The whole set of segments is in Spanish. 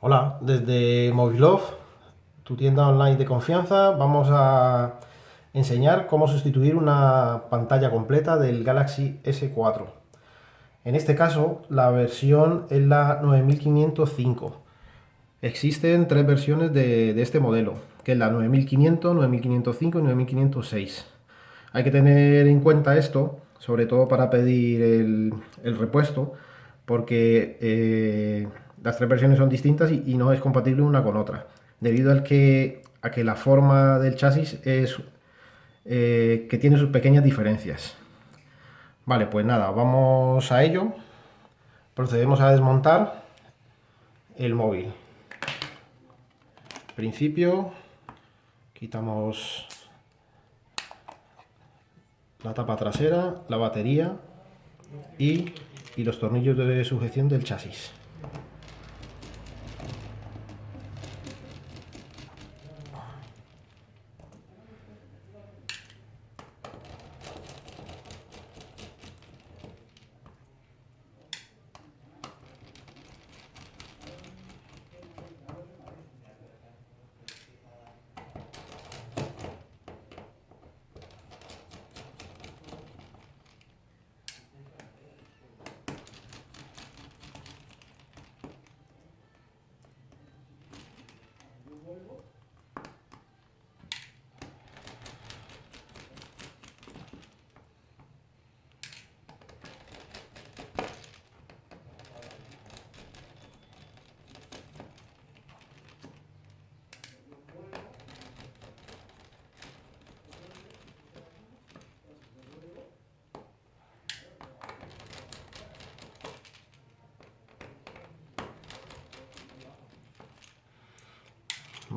Hola, desde Movilove, tu tienda online de confianza, vamos a enseñar cómo sustituir una pantalla completa del Galaxy S4. En este caso, la versión es la 9505. Existen tres versiones de, este modelo, que es la 9500, 9505 y 9506. Hay que tener en cuenta esto, sobre todo para pedir el, repuesto, porque... Eh, las tres versiones son distintas y, no es compatible una con otra, debido al que, a que la forma del chasis es eh, que tiene sus pequeñas diferencias. Vale, pues nada, vamos a ello. Procedemos a desmontar el móvil. principio, quitamos la tapa trasera, la batería y los tornillos de sujeción del chasis.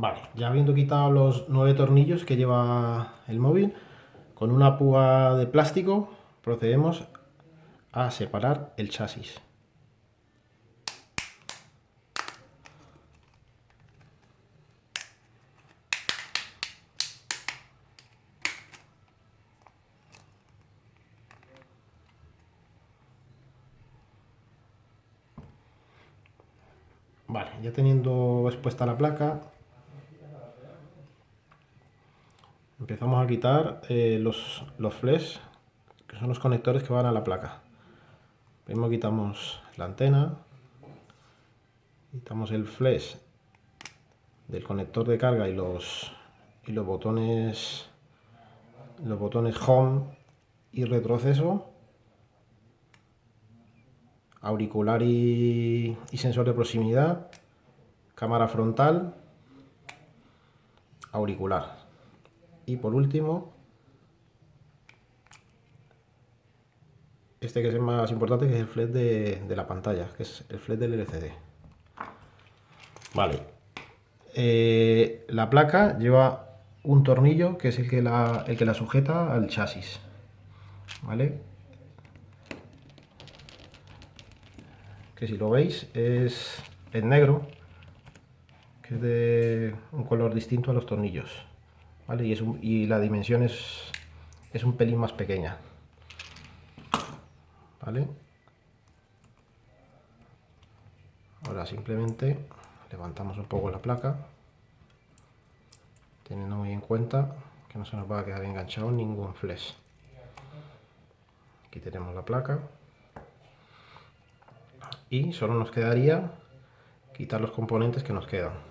Vale, ya habiendo quitado los nueve tornillos que lleva el móvil, con una púa de plástico procedemos a separar el chasis. Vale, ya teniendo expuesta la placa, empezamos a quitar eh, los, los flash, que son los conectores que van a la placa. Primero quitamos la antena, quitamos el flash del conector de carga y los, y los botones los botones home y retroceso auricular y, y sensor de proximidad cámara frontal auricular y por último, este que es el más importante, que es el flash de, la pantalla, que es el flash del LCD. Vale. Eh, la placa lleva un tornillo que es el que la, el que la sujeta al chasis. ¿Vale? Que si lo veis es, es negro, que es de un color distinto a los tornillos. Y, la dimensión es, es un pelín más pequeña. ¿Vale? Ahora simplemente levantamos un poco la placa, teniendo muy en cuenta que no se nos va a quedar enganchado ningún flash. Aquí tenemos la placa y solo nos quedaría quitar los componentes que nos quedan.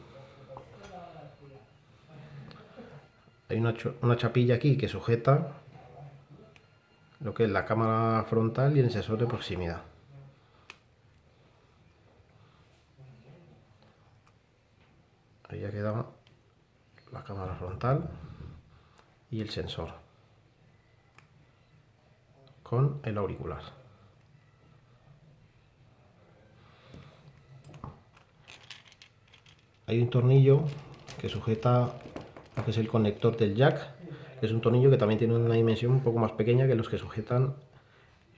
Hay una, chapilla aquí que sujeta lo que es la cámara frontal y el sensor de proximidad. Ahí ya quedaba la cámara frontal y el sensor con el auricular. Hay un tornillo que sujeta que es el conector del jack, que es un tornillo que también tiene una dimensión un poco más pequeña que los que sujetan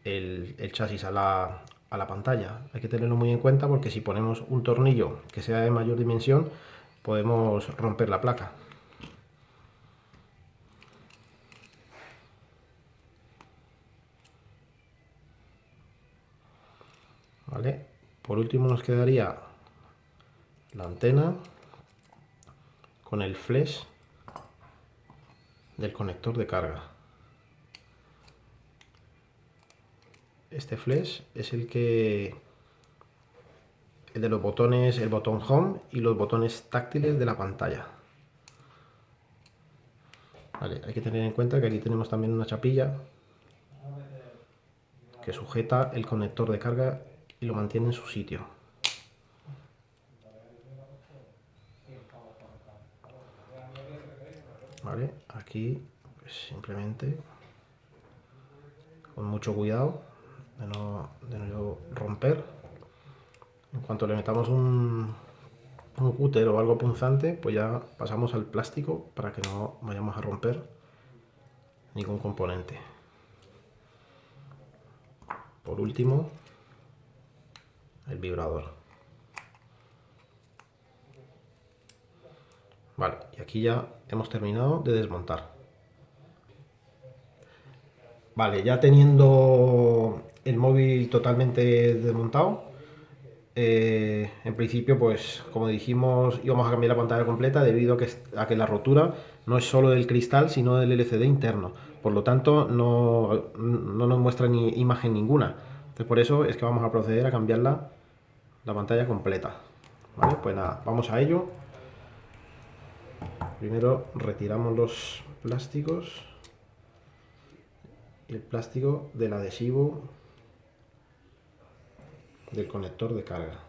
el, chasis a la, a la pantalla. Hay que tenerlo muy en cuenta porque si ponemos un tornillo que sea de mayor dimensión, podemos romper la placa. ¿Vale? Por último nos quedaría la antena con el flash del conector de carga. Este flash es el que el de los botones, el botón home y los botones táctiles de la pantalla. hay que tener en cuenta que aquí tenemos también una chapilla que sujeta el conector de carga y lo mantiene en su sitio. Vale, aquí pues, simplemente con mucho cuidado de no, de no romper. En cuanto le metamos un, un cúter o algo punzante, pues ya pasamos al plástico para que no vayamos a romper ningún componente. Por último, el vibrador. Vale, y aquí ya hemos terminado de desmontar. Vale, ya teniendo el móvil totalmente desmontado, eh, en principio, pues como dijimos, íbamos a cambiar la pantalla completa debido a que, a que la rotura no es solo del cristal, sino del LCD interno. Por lo tanto, no, no nos muestra ni imagen ninguna. Entonces, por eso es que vamos a proceder a cambiarla la pantalla completa. Vale, pues nada, vamos a ello. Primero retiramos los plásticos el plástico del adhesivo del conector de carga.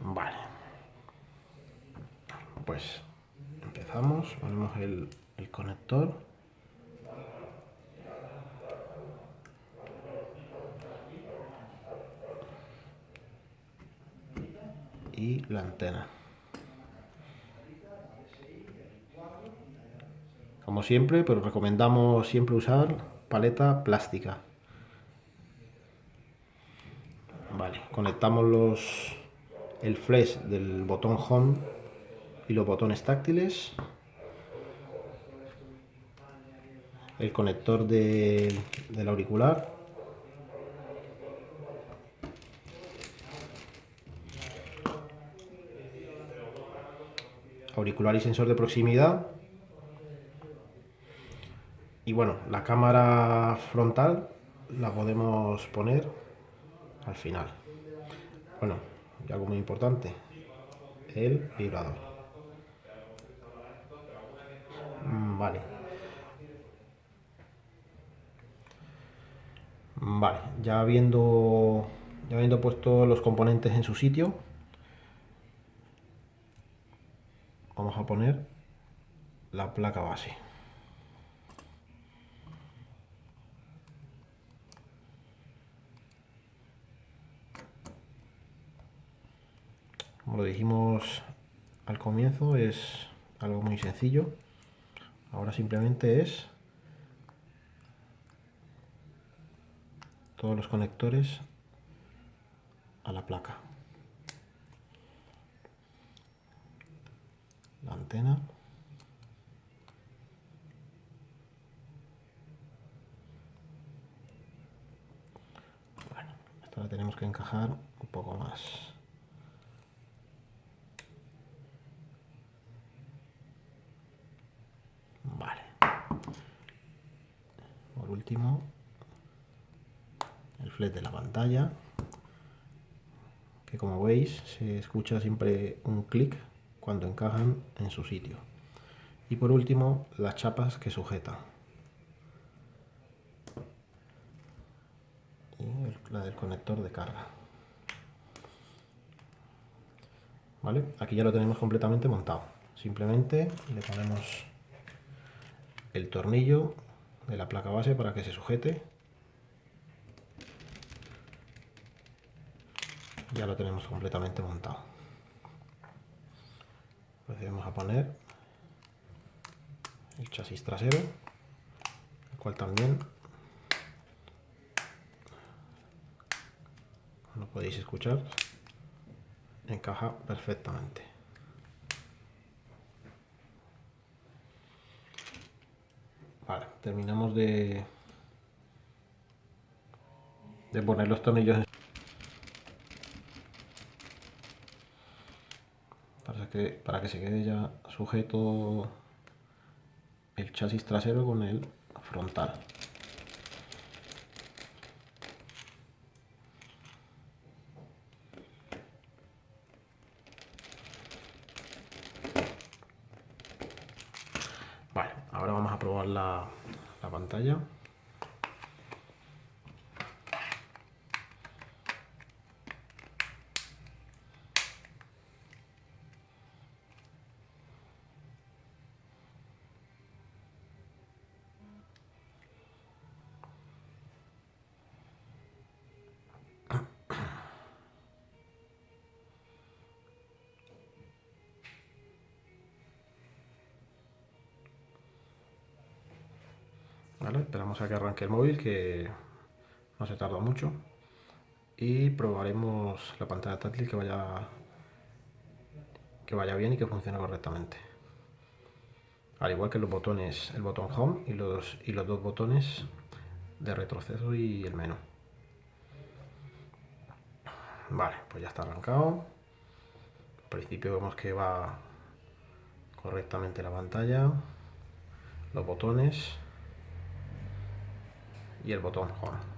Vale. Pues empezamos, ponemos el conector. y la antena. Como siempre, pero recomendamos siempre usar paleta plástica. Vale, conectamos los el flash del botón home y los botones táctiles. El conector del auricular auricular y sensor de proximidad. Y bueno, la cámara frontal la podemos poner al final. Bueno, y algo muy importante, el vibrador. Mm, vale. Vale, ya habiendo, ya habiendo puesto los componentes en su sitio, vamos a poner la placa base. Como lo dijimos al comienzo, es algo muy sencillo. Ahora simplemente es todos los conectores a la placa. la antena. Bueno, esta la tenemos que encajar un poco más. Vale. Por último, de la pantalla, que como veis se escucha siempre un clic cuando encajan en su sitio. Y por último, las chapas que sujetan. Y la del conector de carga. ¿Vale? Aquí ya lo tenemos completamente montado. Simplemente le ponemos el tornillo de la placa base para que se sujete. Ya lo tenemos completamente montado. Procedemos a poner el chasis trasero el cual también como podéis escuchar encaja perfectamente. Vale, terminamos de, de poner los tornillos para que, se quede ya sujeto el chasis trasero con el frontal. Vale, ahora vamos a probar la pantalla. Esperamos a que arranque el móvil, que no se tarda mucho. Y probaremos la pantalla táctil que vaya, que vaya bien y que funcione correctamente. Al igual que los botones, el botón Home y los, y los dos botones de retroceso y el menú. Vale, pues ya está arrancado. Al principio vemos que va correctamente la pantalla, los botones y el botón Home.